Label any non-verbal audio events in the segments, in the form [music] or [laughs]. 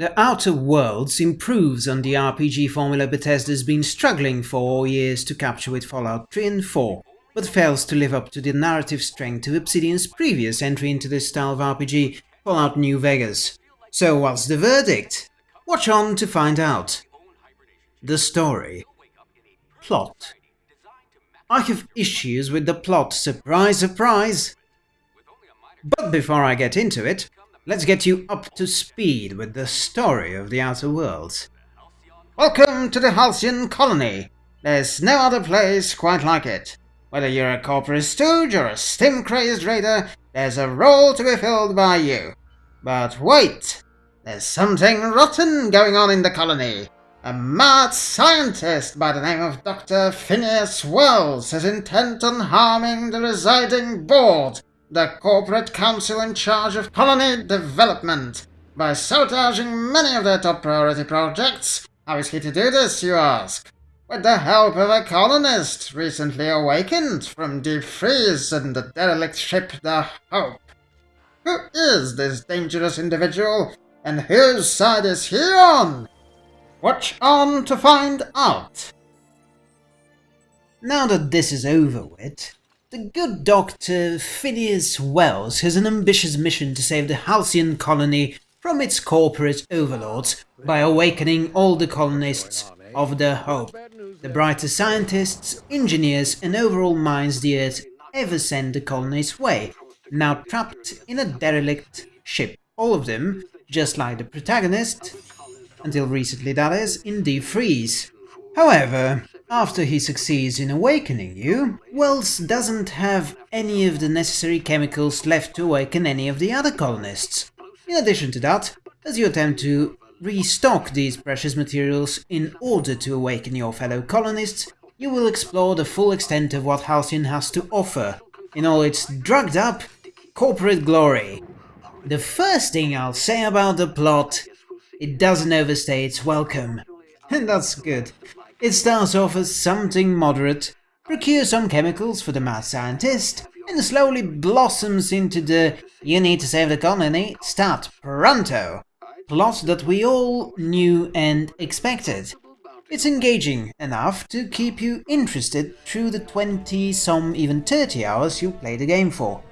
The Outer Worlds improves on the RPG formula Bethesda's been struggling for years to capture with Fallout 3 and 4, but fails to live up to the narrative strength of Obsidian's previous entry into this style of RPG, Fallout New Vegas. So what's the verdict? Watch on to find out. The story. Plot. I have issues with the plot, surprise surprise! But before I get into it, let's get you up to speed with the story of the Outer Worlds. Welcome to the Halcyon Colony! There's no other place quite like it. Whether you're a corporate stooge or a stim-crazed raider, there's a role to be filled by you. But wait! There's something rotten going on in the colony. A mad scientist by the name of Dr. Phineas Wells is intent on harming the residing board the corporate council in charge of colony development by sabotaging many of their top priority projects. How is he to do this, you ask? With the help of a colonist recently awakened from deep freeze and the derelict ship the Hope. Who is this dangerous individual, and whose side is he on? Watch on to find out. Now that this is over with, the good Dr. Phineas Wells has an ambitious mission to save the Halcyon colony from its corporate overlords by awakening all the colonists of the Hope, the brightest scientists, engineers and overall minds the Earth ever sent the colony's way, now trapped in a derelict ship, all of them, just like the protagonist, until recently that is, in deep freeze. However, after he succeeds in awakening you, Wells doesn't have any of the necessary chemicals left to awaken any of the other colonists. In addition to that, as you attempt to restock these precious materials in order to awaken your fellow colonists, you will explore the full extent of what Halcyon has to offer, in all its drugged up corporate glory. The first thing I'll say about the plot, it doesn't overstay its welcome. And [laughs] that's good. It starts off as something moderate, procure some chemicals for the mad scientist, and slowly blossoms into the you need to save the colony, start pronto plot that we all knew and expected. It's engaging enough to keep you interested through the 20 some even 30 hours you play the game for.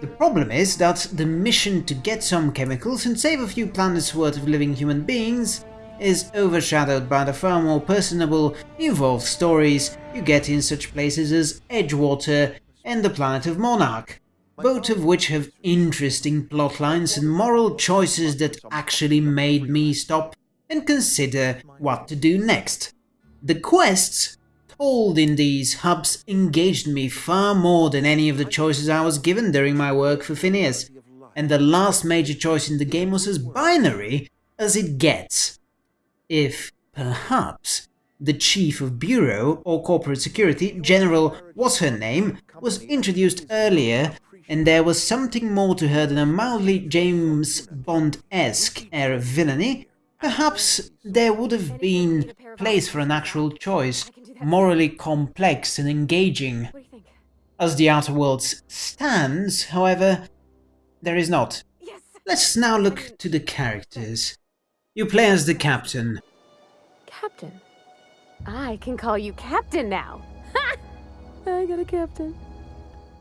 The problem is that the mission to get some chemicals and save a few planets worth of living human beings is overshadowed by the far more personable, involved stories you get in such places as Edgewater and the planet of Monarch, both of which have interesting plotlines and moral choices that actually made me stop and consider what to do next. The quests told in these hubs engaged me far more than any of the choices I was given during my work for Phineas, and the last major choice in the game was as binary as it gets if, perhaps, the Chief of Bureau or Corporate Security, General what's her name, was introduced earlier and there was something more to her than a mildly James Bond-esque air of villainy, perhaps there would have been place for an actual choice, morally complex and engaging. As the Outer Worlds stands, however, there is not. Let's now look to the characters. You play as the captain. Captain? I can call you captain now. Ha! [laughs] I got a captain.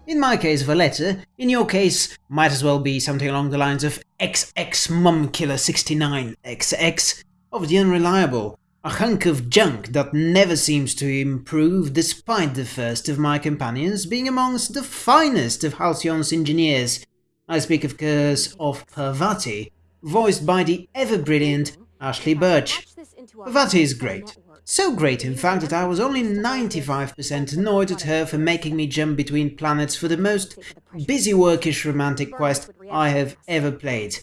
In my case, Valetta. In your case, might as well be something along the lines of XX Mum Killer 69 XX of the Unreliable, a hunk of junk that never seems to improve despite the first of my companions being amongst the finest of Halcyon's engineers. I speak of course of Parvati, voiced by the ever-brilliant Ashly Burch. Parvati is great. So great, in fact, that I was only 95% annoyed at her for making me jump between planets for the most busy workish romantic quest I have ever played.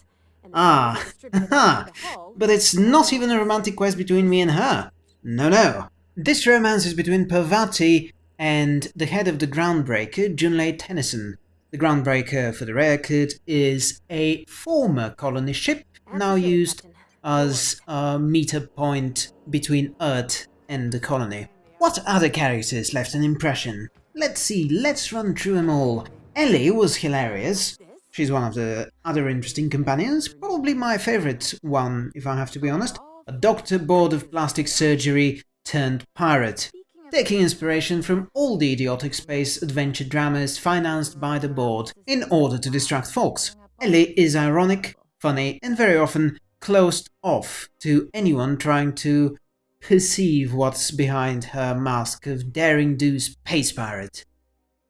Ah, [laughs] but it's not even a romantic quest between me and her. No, no. This romance is between Parvati and the head of the Groundbreaker, Junlei Tennyson. The Groundbreaker, for the record, is a former colony ship now used as a meter point between Earth and the colony. What other characters left an impression? Let's see, let's run through them all. Ellie was hilarious. She's one of the other interesting companions, probably my favorite one, if I have to be honest. A doctor bored of plastic surgery turned pirate, taking inspiration from all the idiotic space adventure dramas financed by the board in order to distract folks. Ellie is ironic, funny, and very often closed off to anyone trying to perceive what's behind her mask of daring do space pirate.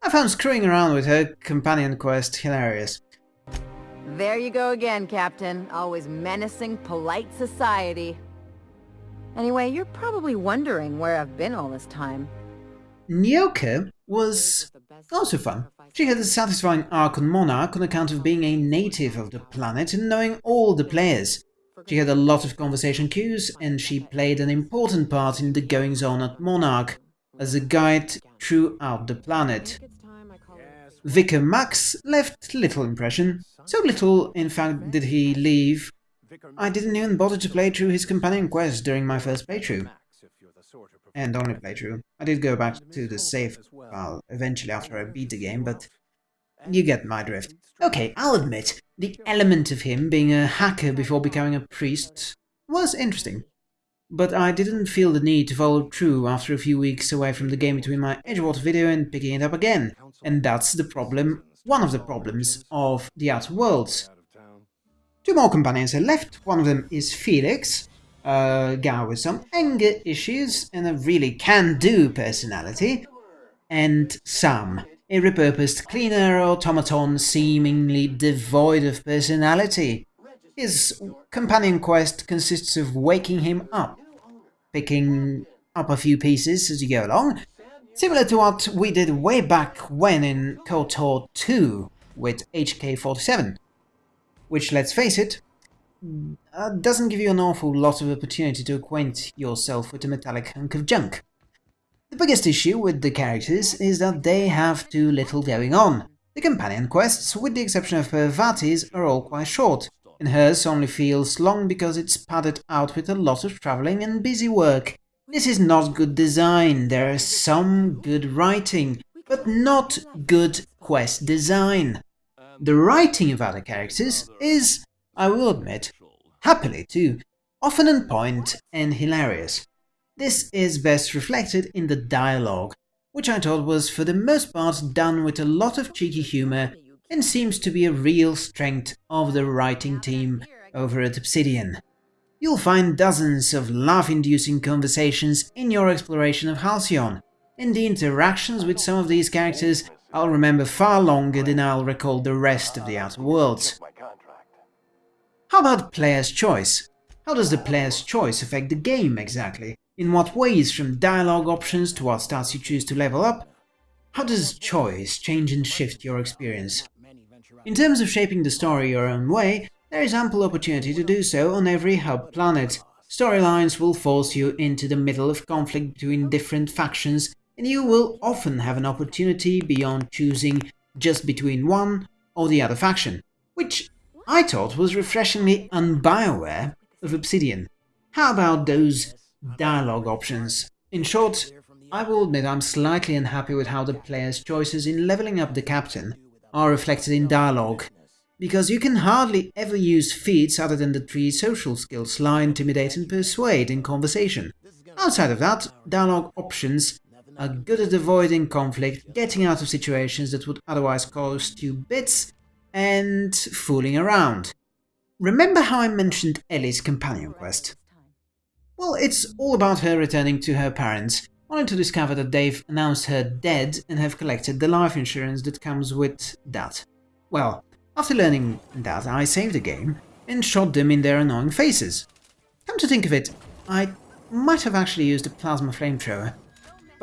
I found screwing around with her companion quest hilarious. There you go again, Captain. Always menacing polite society. Anyway, you're probably wondering where I've been all this time. Nyoka was also fun. She had a satisfying arc on Monarch on account of being a native of the planet and knowing all the players. She had a lot of conversation cues, and she played an important part in the goings-on at Monarch as a guide throughout the planet. Vicar Max left little impression, so little, in fact, did he leave. I didn't even bother to play through his companion quest during my first playthrough. And only playthrough. I did go back to the save file eventually after I beat the game, but you get my drift. Okay, I'll admit, the element of him being a hacker before becoming a priest was interesting. But I didn't feel the need to follow through after a few weeks away from the game between my Edgewater video and picking it up again. And that's the problem, one of the problems of The Outer Worlds. Two more companions are left, one of them is Felix, uh, a guy with some anger issues and a really can-do personality, and Sam, a repurposed cleaner automaton seemingly devoid of personality. His companion quest consists of waking him up, picking up a few pieces as you go along, similar to what we did way back when in KOTOR 2 with HK-47, which, let's face it, uh, doesn't give you an awful lot of opportunity to acquaint yourself with a metallic hunk of junk. The biggest issue with the characters is that they have too little going on. The companion quests, with the exception of Parvati's, are all quite short, and hers only feels long because it's padded out with a lot of travelling and busy work. This is not good design, there is some good writing, but not good quest design. The writing of other characters is, I will admit, happily too, often on point and hilarious. This is best reflected in the dialogue, which I thought was for the most part done with a lot of cheeky humour and seems to be a real strength of the writing team over at Obsidian. You'll find dozens of laugh-inducing conversations in your exploration of Halcyon, and the interactions with some of these characters I'll remember far longer than I'll recall the rest of the Outer Worlds. How about player's choice? How does the player's choice affect the game exactly? In what ways, from dialogue options to what stats you choose to level up? How does choice change and shift your experience? In terms of shaping the story your own way, there is ample opportunity to do so on every hub planet. Storylines will force you into the middle of conflict between different factions, and you will often have an opportunity beyond choosing just between one or the other faction, which I thought was refreshingly un-Bioware of Obsidian. How about those dialogue options. In short, I will admit I'm slightly unhappy with how the player's choices in leveling up the captain are reflected in dialogue, because you can hardly ever use feats other than the three social skills lie, intimidate and persuade in conversation. Outside of that, dialogue options are good at avoiding conflict, getting out of situations that would otherwise cost you bits, and fooling around. Remember how I mentioned Ellie's companion quest? Well, it's all about her returning to her parents, only to discover that they've announced her dead and have collected the life insurance that comes with that. Well, after learning that, I saved the game and shot them in their annoying faces. Come to think of it, I might have actually used a plasma flamethrower,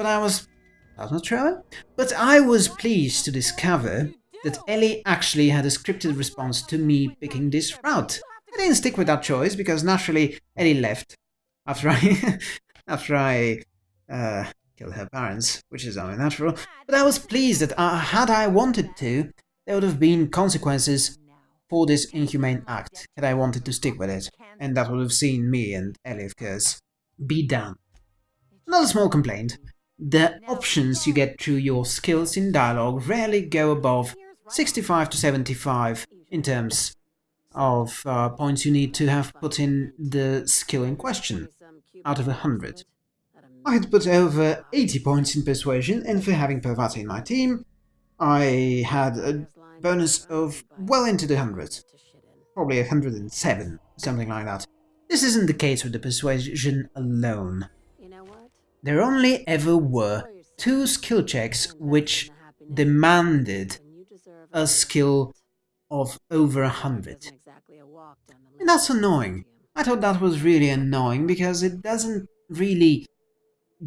but I was... plasma thrower? But I was pleased to discover that Ellie actually had a scripted response to me picking this route. I didn't stick with that choice because naturally Ellie left after I [laughs] after I uh, killed her parents, which is only natural. But I was pleased that uh, had I wanted to, there would have been consequences for this inhumane act had I wanted to stick with it, and that would have seen me and Ellie, of course, be done. Another small complaint. The options you get through your skills in dialogue rarely go above 65 to 75 in terms of uh, points you need to have put in the skill in question, out of 100. I had put over 80 points in Persuasion, and for having Parvati in my team, I had a bonus of well into the hundreds. Probably 107, something like that. This isn't the case with the Persuasion alone. There only ever were two skill checks which demanded a skill of over a hundred. And that's annoying. I thought that was really annoying because it doesn't really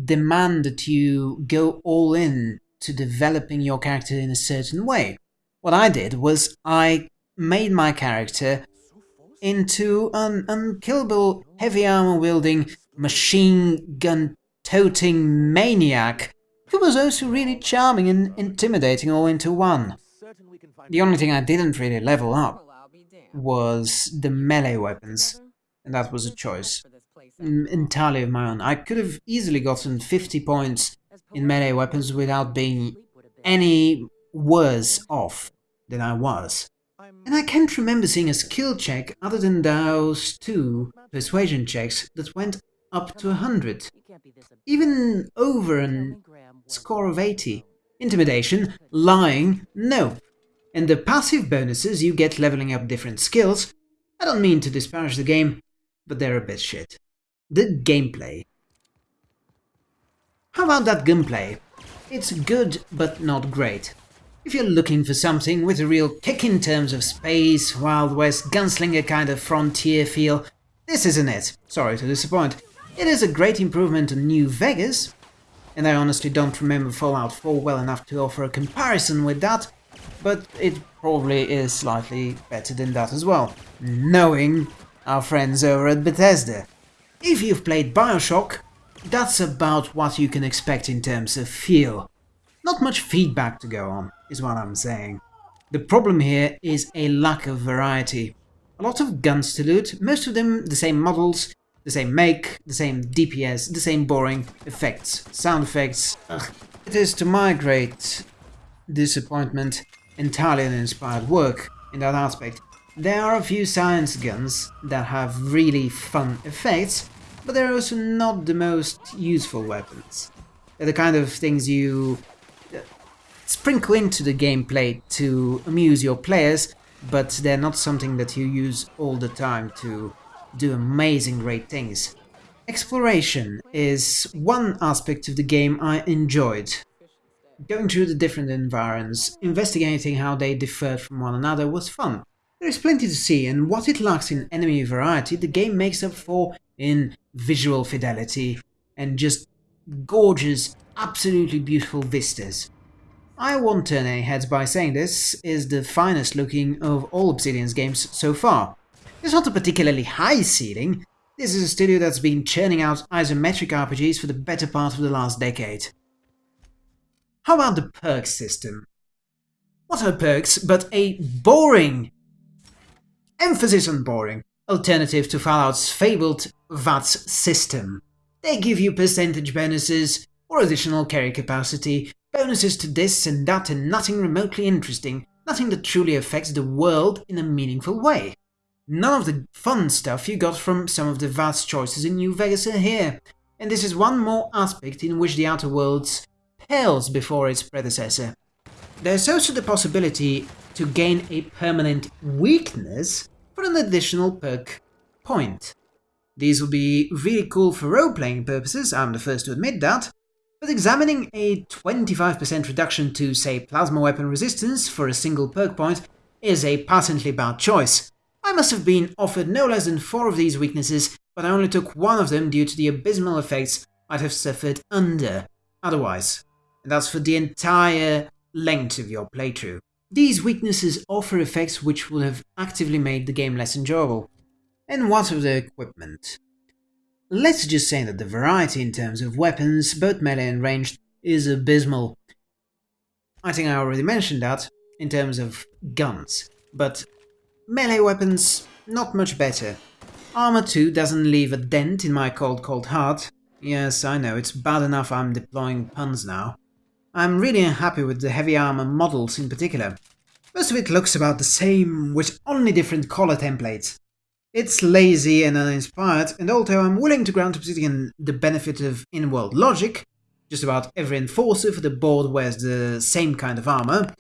demand that you go all in to developing your character in a certain way. What I did was I made my character into an unkillable, heavy armor wielding, machine gun toting maniac who was also really charming and intimidating all into one. The only thing I didn't really level up was the melee weapons, and that was a choice mm, entirely of my own. I could have easily gotten 50 points in melee weapons without being any worse off than I was. And I can't remember seeing a skill check other than those two persuasion checks that went up to 100. Even over a score of 80. Intimidation, lying, no. And the passive bonuses you get leveling up different skills, I don't mean to disparage the game, but they're a bit shit. The gameplay. How about that gunplay? It's good, but not great. If you're looking for something with a real kick in terms of space, Wild West, gunslinger kind of frontier feel, this isn't it. Sorry to disappoint. It is a great improvement on New Vegas, and I honestly don't remember Fallout 4 well enough to offer a comparison with that, but it probably is slightly better than that as well, knowing our friends over at Bethesda. If you've played Bioshock, that's about what you can expect in terms of feel. Not much feedback to go on, is what I'm saying. The problem here is a lack of variety. A lot of guns to loot, most of them the same models, the same make, the same DPS, the same boring effects, sound effects. Ugh. It is to my great disappointment entirely uninspired work in that aspect. There are a few science guns that have really fun effects, but they're also not the most useful weapons. They're the kind of things you uh, sprinkle into the gameplay to amuse your players, but they're not something that you use all the time to do amazing great things. Exploration is one aspect of the game I enjoyed. Going through the different environs, investigating how they differed from one another was fun. There is plenty to see, and what it lacks in enemy variety, the game makes up for in visual fidelity and just gorgeous, absolutely beautiful vistas. I won't turn any heads by saying this is the finest looking of all Obsidian's games so far. It's not a particularly high ceiling, this is a studio that's been churning out isometric RPGs for the better part of the last decade. How about the perk system? What are perks but a boring Emphasis on boring. Alternative to Fallout's fabled VATS system. They give you percentage bonuses, or additional carry capacity, bonuses to this and that and nothing remotely interesting, nothing that truly affects the world in a meaningful way. None of the fun stuff you got from some of the vast choices in New Vegas are here, and this is one more aspect in which the Outer Worlds pales before its predecessor. There's also the possibility to gain a permanent weakness for an additional perk point. These will be really cool for role-playing purposes, I'm the first to admit that, but examining a 25% reduction to, say, plasma weapon resistance for a single perk point is a patently bad choice. I must have been offered no less than four of these weaknesses, but I only took one of them due to the abysmal effects I'd have suffered under otherwise. And that's for the entire length of your playthrough. These weaknesses offer effects which would have actively made the game less enjoyable. And what of the equipment? Let's just say that the variety in terms of weapons, both melee and ranged, is abysmal. I think I already mentioned that in terms of guns, but melee weapons, not much better. Armor 2 doesn't leave a dent in my cold cold heart. Yes, I know, it's bad enough I'm deploying puns now. I'm really unhappy with the heavy armor models in particular. Most of it looks about the same, with only different color templates. It's lazy and uninspired, and although I'm willing to grant Obsidian the benefit of in-world logic, just about every enforcer for the board wears the same kind of armor,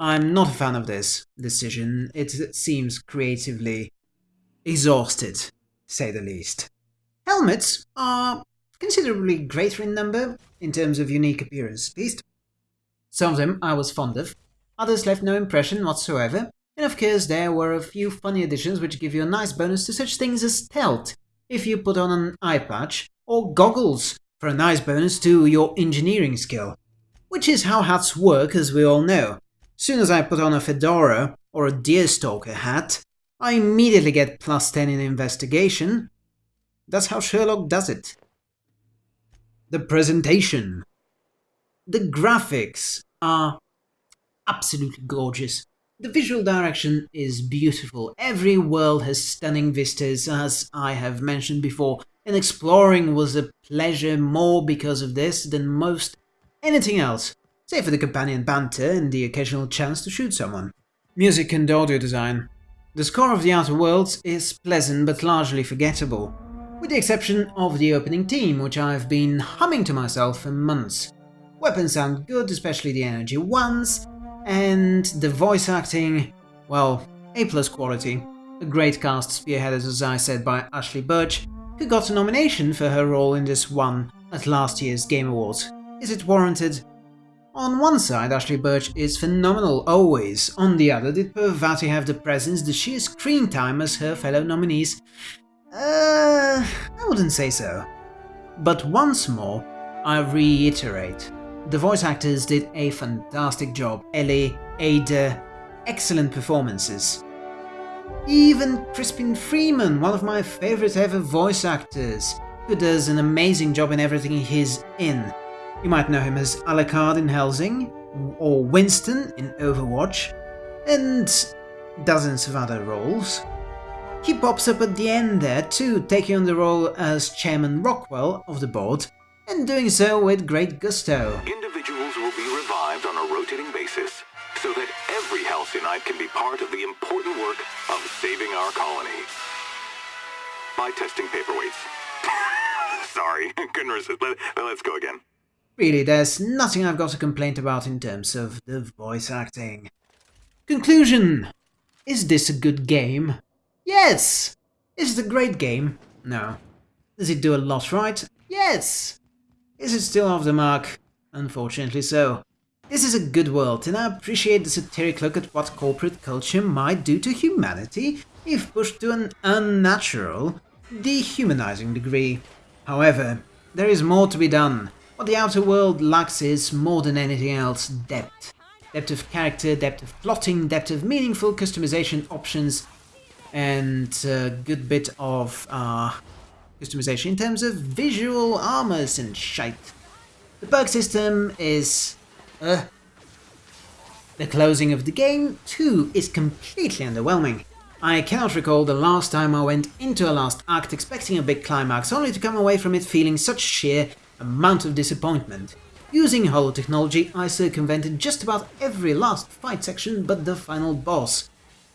I'm not a fan of this decision. It seems creatively exhausted, say the least. Helmets are considerably greater in number, in terms of unique appearance at least. Some of them I was fond of, others left no impression whatsoever, and of course there were a few funny additions which give you a nice bonus to such things as stealth, if you put on an eye patch, or goggles, for a nice bonus to your engineering skill. Which is how hats work as we all know. Soon as I put on a fedora or a deerstalker hat, I immediately get plus 10 in investigation. That's how Sherlock does it. The presentation. The graphics are absolutely gorgeous. The visual direction is beautiful. Every world has stunning vistas, as I have mentioned before, and exploring was a pleasure more because of this than most anything else, save for the companion banter and the occasional chance to shoot someone. Music and audio design. The score of The Outer Worlds is pleasant but largely forgettable, with the exception of the opening theme, which I've been humming to myself for months. Weapons sound good, especially the energy ones, and the voice acting, well, A plus quality. A great cast spearheaded, as I said, by Ashly Burch, who got a nomination for her role in this one at last year's Game Awards. Is it warranted? On one side, Ashly Burch is phenomenal always, on the other, did Parvati have the presence, the sheer screen time as her fellow nominees? Uh, I wouldn't say so. But once more, I reiterate, the voice actors did a fantastic job. Ellie, Ada, excellent performances. Even Crispin Freeman, one of my favorite ever voice actors, who does an amazing job in everything he's in. You might know him as Alucard in Hellsing, or Winston in Overwatch, and dozens of other roles. He pops up at the end there too, taking on the role as Chairman Rockwell of the board, and doing so with great gusto. Individuals will be revived on a rotating basis so that every Halcyonite can be part of the important work of saving our colony. By testing paperweights. [laughs] Sorry, [laughs] couldn't resist. Let, let's go again. Really, there's nothing I've got a complaint about in terms of the voice acting. Conclusion! Is this a good game? Yes! Is it a great game? No. Does it do a lot right? Yes! Is it still off the mark? Unfortunately so. This is a good world, and I appreciate the satiric look at what corporate culture might do to humanity if pushed to an unnatural, dehumanizing degree. However, there is more to be done. What the outer world lacks is, more than anything else, depth. Depth of character, depth of plotting, depth of meaningful customization options, and a good bit of uh, customization in terms of visual armors and shite. The perk system is... Uh, the closing of the game, too, is completely underwhelming. I cannot recall the last time I went into a last act expecting a big climax, only to come away from it feeling such sheer amount of disappointment. Using holo technology, I circumvented just about every last fight section but the final boss.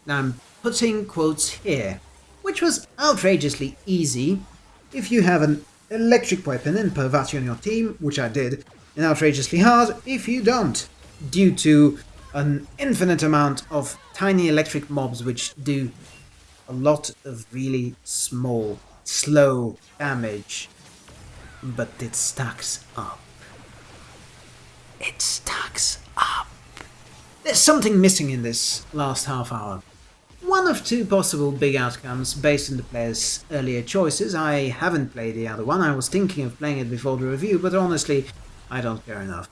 I'm putting quotes here, which was outrageously easy if you have an electric weapon and Parvati on your team, which I did, and outrageously hard if you don't, due to an infinite amount of tiny electric mobs which do a lot of really small, slow damage, but it stacks up. It stacks up. There's something missing in this last half hour. One of two possible big outcomes based on the player's earlier choices. I haven't played the other one, I was thinking of playing it before the review, but honestly, I don't care enough.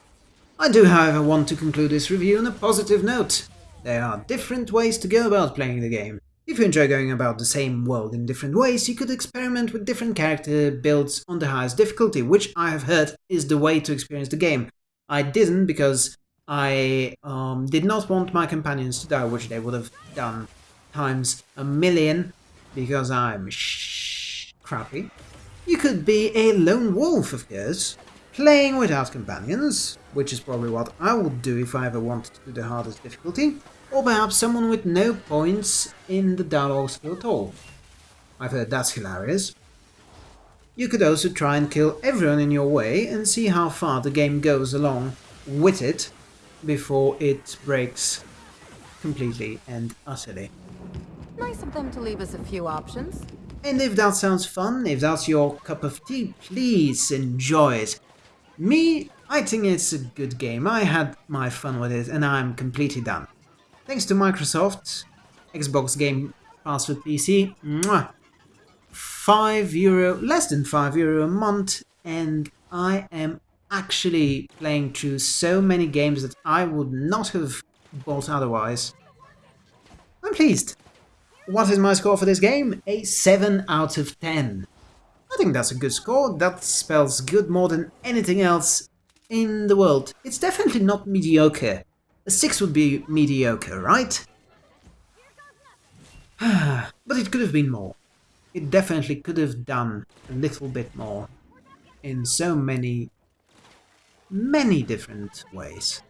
I do however want to conclude this review on a positive note. There are different ways to go about playing the game. If you enjoy going about the same world in different ways, you could experiment with different character builds on the highest difficulty, which I have heard is the way to experience the game. I didn't because I um, did not want my companions to die, which they would have done times a million because I'm sh crappy. You could be a lone wolf, of course, playing without companions, which is probably what I would do if I ever wanted to do the hardest difficulty. Or perhaps someone with no points in the dialogue skill at all. I've heard that's hilarious. You could also try and kill everyone in your way and see how far the game goes along with it before it breaks completely and utterly. Nice of them to leave us a few options. And if that sounds fun, if that's your cup of tea, please enjoy it. Me, I think it's a good game. I had my fun with it and I'm completely done. Thanks to Microsoft, Xbox Game Pass for PC, mwah, 5 euro, less than 5 euro a month, and I am actually playing through so many games that I would not have bought otherwise. I'm pleased. What is my score for this game? A 7 out of 10. I think that's a good score. That spells good more than anything else in the world. It's definitely not mediocre. A 6 would be mediocre, right? [sighs] but it could have been more. It definitely could have done a little bit more in so many, many different ways.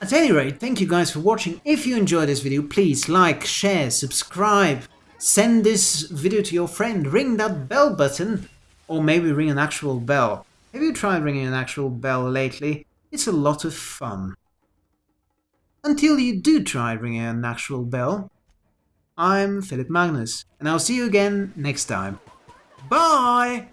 At any rate, thank you guys for watching. If you enjoyed this video, please like, share, subscribe, send this video to your friend, ring that bell button, or maybe ring an actual bell. Have you tried ringing an actual bell lately? It's a lot of fun. Until you do try ringing an actual bell, I'm Philip Magnus, and I'll see you again next time. Bye!